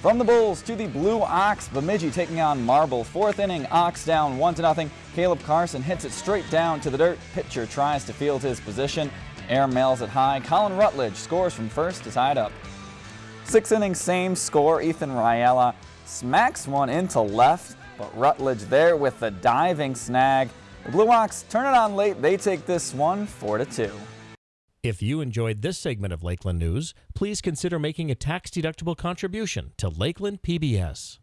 From the Bulls to the Blue Ox, Bemidji taking on Marble. Fourth inning, Ox down 1 to nothing. Caleb Carson hits it straight down to the dirt. Pitcher tries to field his position. Air mails it high. Colin Rutledge scores from first to tie it up. Sixth inning, same score. Ethan Riella smacks one into left, but Rutledge there with the diving snag. The Blue Ox turn it on late. They take this one 4 to 2. If you enjoyed this segment of Lakeland News, please consider making a tax-deductible contribution to Lakeland PBS.